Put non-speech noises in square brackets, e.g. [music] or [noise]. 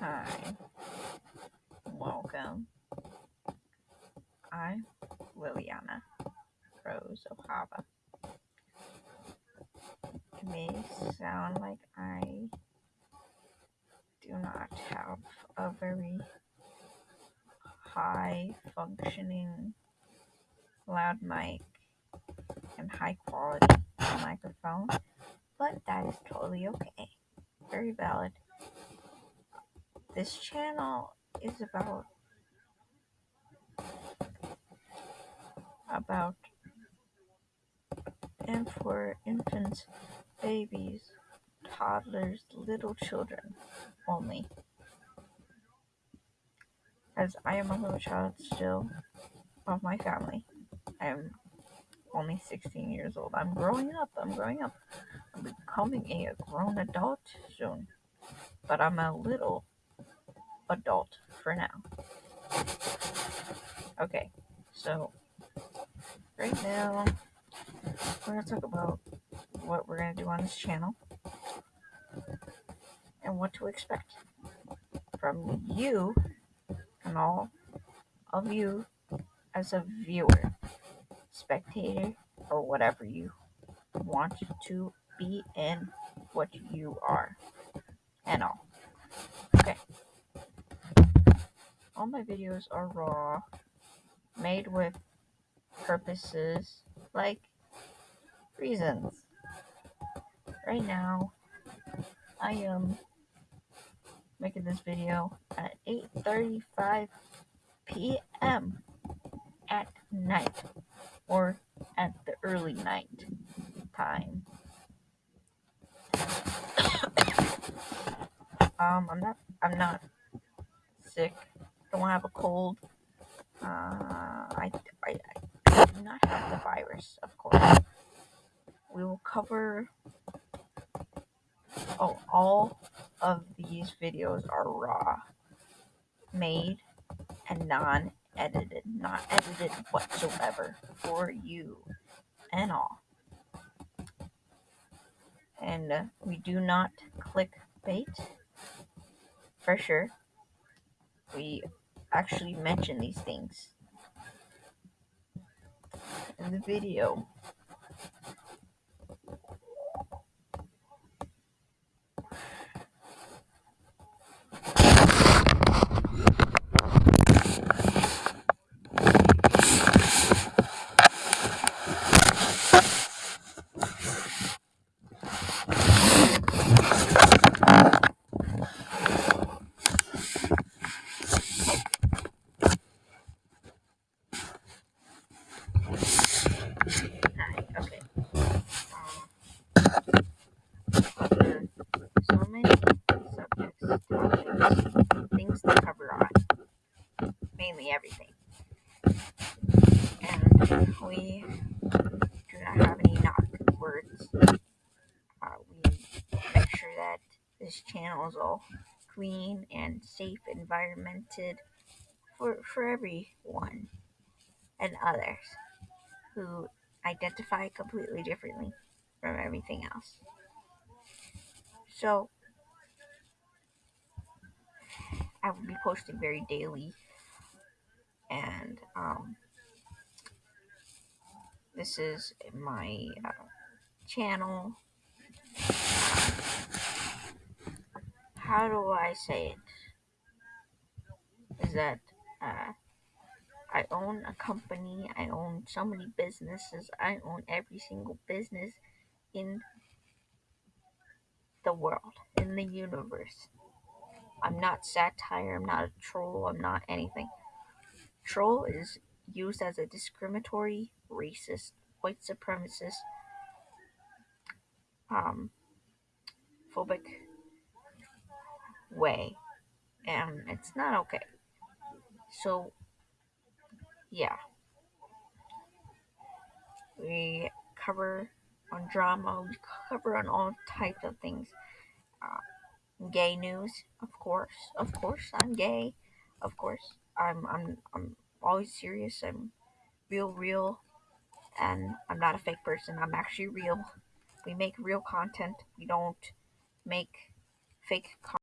Hi, welcome. I'm Liliana Rose Ohava. It may sound like I do not have a very high functioning loud mic and high quality microphone, but that is totally okay. Very valid. This channel is about about and for infants, babies, toddlers, little children only. As I am a little child still of my family. I am only 16 years old. I'm growing up. I'm growing up. I'm becoming a grown adult soon. But I'm a little adult for now. Okay, so right now we're going to talk about what we're going to do on this channel and what to expect from you and all of you as a viewer, spectator, or whatever you want to be in what you are and all. Okay. All my videos are raw, made with purposes like reasons. Right now, I am making this video at 8.35 p.m. at night or at the early night time. [coughs] um, I'm not, I'm not sick. Don't have a cold. Uh, I, I, I do not have the virus, of course. We will cover. Oh, all of these videos are raw, made, and non edited, not edited whatsoever for you and all. And uh, we do not click bait for sure. We actually mention these things in the video. Okay. Um, so many subjects, topics, things to cover on. Mainly everything. And we do not have any knock words. Uh, we make sure that this channel is all clean and safe, environmented for, for everyone and others who identify completely differently from everything else. So, I will be posting very daily, and um, this is my uh, channel. How do I say it? Is that uh, I own a company, I own so many businesses, I own every single business in the world, in the universe. I'm not satire, I'm not a troll, I'm not anything. Troll is used as a discriminatory, racist, white supremacist, um, phobic way, and it's not okay. So, yeah. We cover on drama, we cover on all types of things. Uh, gay news, of course, of course, I'm gay, of course. I'm, I'm, I'm always serious. I'm real, real, and I'm not a fake person. I'm actually real. We make real content. We don't make fake content.